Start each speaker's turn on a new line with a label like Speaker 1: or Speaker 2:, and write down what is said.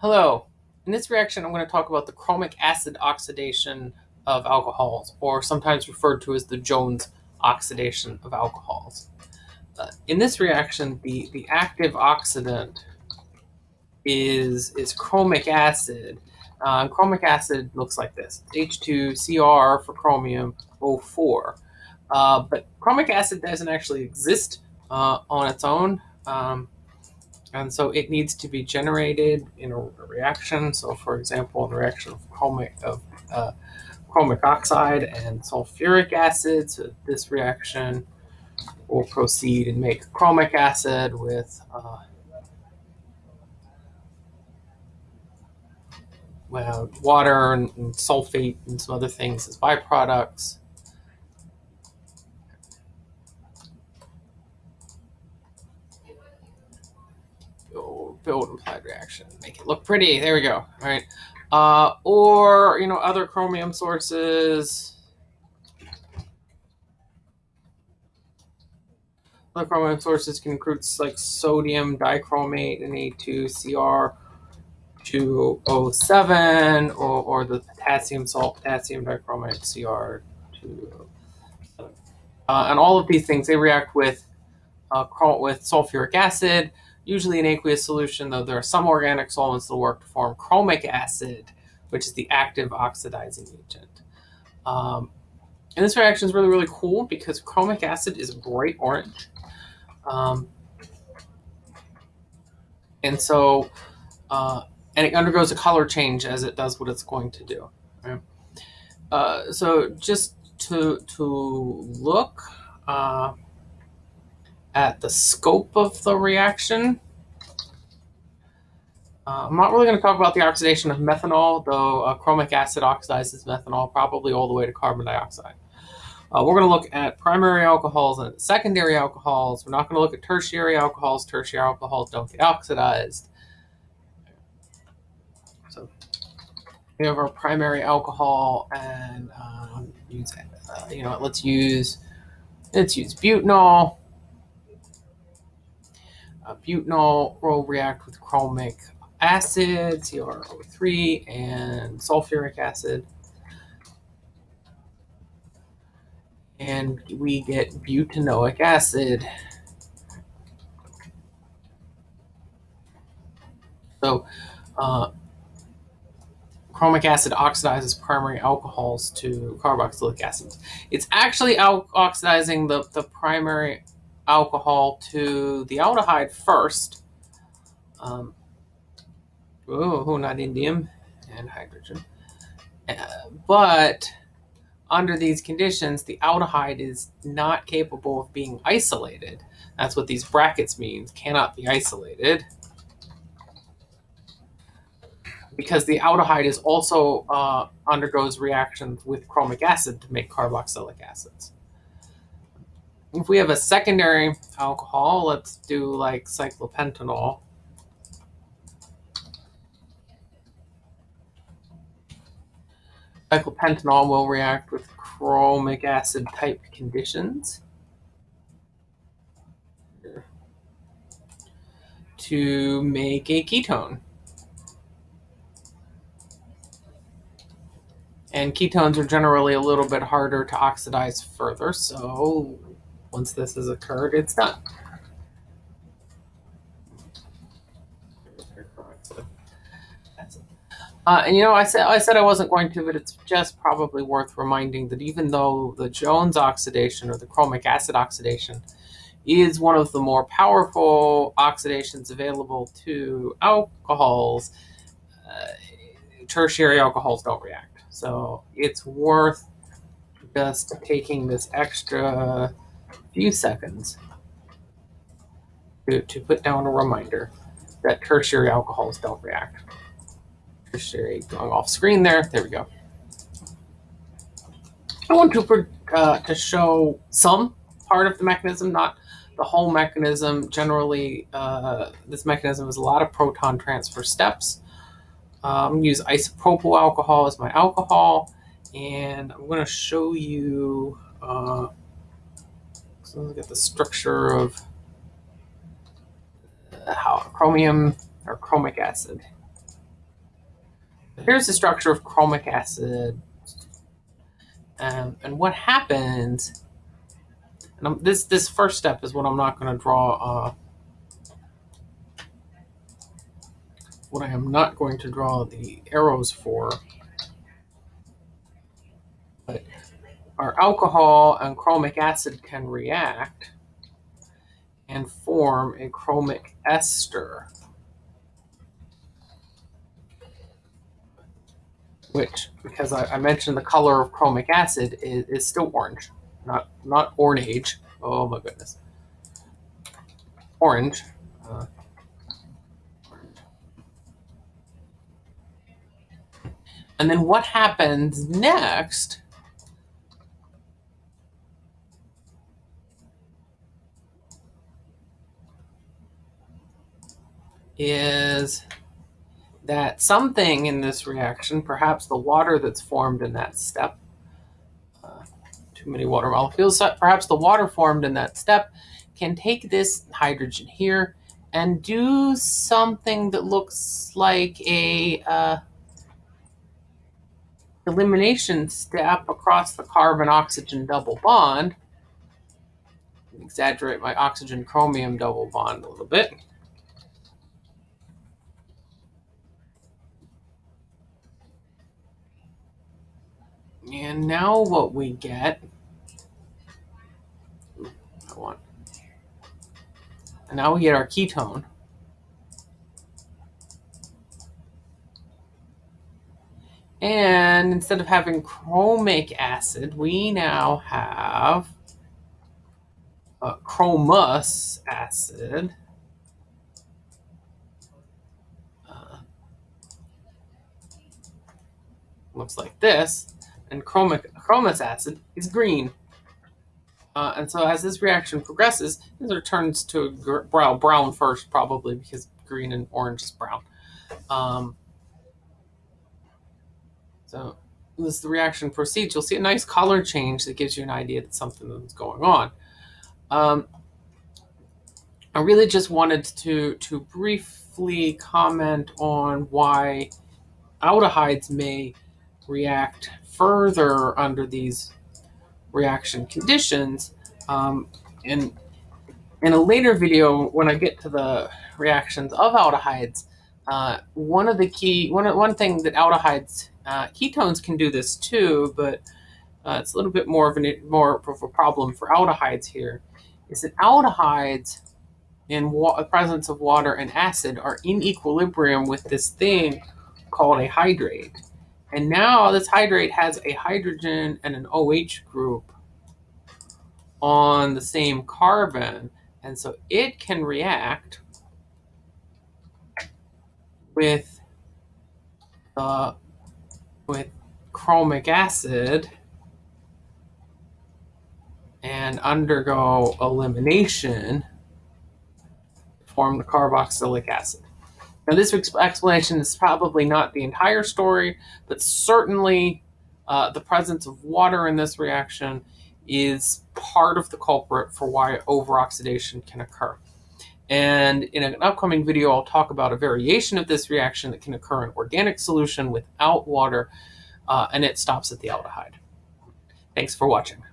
Speaker 1: Hello. In this reaction, I'm going to talk about the chromic acid oxidation of alcohols, or sometimes referred to as the Jones oxidation of alcohols. Uh, in this reaction, the, the active oxidant is, is chromic acid. Uh, chromic acid looks like this, H2Cr for chromium O4. Uh, but chromic acid doesn't actually exist uh, on its own. Um, and so it needs to be generated in a reaction. So for example, the reaction of chromic, of, uh, chromic oxide and sulfuric acid. So this reaction will proceed and make chromic acid with uh, well, water and, and sulfate and some other things as byproducts. Build implied reaction, make it look pretty. There we go. All right. Uh, or, you know, other chromium sources. Other chromium sources can include like sodium dichromate and A2CR207 or, or the potassium salt, potassium dichromate CR207. Uh, and all of these things, they react with, uh, with sulfuric acid, usually an aqueous solution, though there are some organic solvents that work to form chromic acid, which is the active oxidizing agent. Um, and this reaction is really, really cool because chromic acid is bright orange. Um, and so, uh, and it undergoes a color change as it does what it's going to do. Right? Uh, so just to, to look, uh, at the scope of the reaction. Uh, I'm not really going to talk about the oxidation of methanol, though uh, chromic acid oxidizes methanol probably all the way to carbon dioxide. Uh, we're going to look at primary alcohols and secondary alcohols. We're not going to look at tertiary alcohols. Tertiary alcohols don't get oxidized. So we have our primary alcohol, and um, use, uh, you know, let's use let's use butanol. Uh, butanol will react with chromic acid, CrO3, and sulfuric acid. And we get butanoic acid. So uh, chromic acid oxidizes primary alcohols to carboxylic acids. It's actually oxidizing the, the primary alcohol to the aldehyde first. Um, oh, not indium and hydrogen. Uh, but under these conditions, the aldehyde is not capable of being isolated. That's what these brackets means, cannot be isolated. Because the aldehyde is also uh, undergoes reactions with chromic acid to make carboxylic acids if we have a secondary alcohol, let's do like cyclopentanol. Cyclopentanol will react with chromic acid type conditions to make a ketone. And ketones are generally a little bit harder to oxidize further, so once this has occurred, it's done. Uh, and you know, I said I said I wasn't going to, but it's just probably worth reminding that even though the Jones oxidation or the chromic acid oxidation is one of the more powerful oxidations available to alcohols, uh, tertiary alcohols don't react. So it's worth just taking this extra few seconds to, to put down a reminder that tertiary alcohols don't react. Tertiary going off screen there. There we go. I want to, uh, to show some part of the mechanism, not the whole mechanism. Generally, uh, this mechanism is a lot of proton transfer steps. Um, use isopropyl alcohol as my alcohol, and I'm going to show you uh, so look at the structure of how chromium or chromic acid. Here's the structure of chromic acid. Um, and what happens, and I'm, this, this first step is what I'm not going to draw, uh, what I am not going to draw the arrows for. But our alcohol and chromic acid can react and form a chromic ester. which, because I, I, mentioned the color of chromic acid, is, is still orange, not not orange. Oh my goodness, orange. Uh, and then what happens next? Is that something in this reaction, perhaps the water that's formed in that step, uh, too many water molecules, perhaps the water formed in that step can take this hydrogen here and do something that looks like a uh, elimination step across the carbon-oxygen double bond. Exaggerate my oxygen-chromium double bond a little bit. And now what we get, I want, and now we get our ketone. And instead of having chromic acid, we now have chromous acid. Uh, looks like this and chromic chromous acid is green. Uh, and so as this reaction progresses, it returns to brown, brown first probably because green and orange is brown. Um, so as the reaction proceeds, you'll see a nice color change that gives you an idea that something is going on. Um, I really just wanted to, to briefly comment on why aldehydes may react further under these reaction conditions. Um, and in a later video, when I get to the reactions of aldehydes, uh, one of the key, one, one thing that aldehydes, uh, ketones can do this too, but uh, it's a little bit more of, an, more of a problem for aldehydes here, is that aldehydes in the presence of water and acid are in equilibrium with this thing called a hydrate. And now this hydrate has a hydrogen and an OH group on the same carbon. And so it can react with uh, with chromic acid and undergo elimination to form the carboxylic acid. Now, this explanation is probably not the entire story, but certainly uh, the presence of water in this reaction is part of the culprit for why overoxidation can occur. And in an upcoming video, I'll talk about a variation of this reaction that can occur in organic solution without water, uh, and it stops at the aldehyde. Thanks for watching.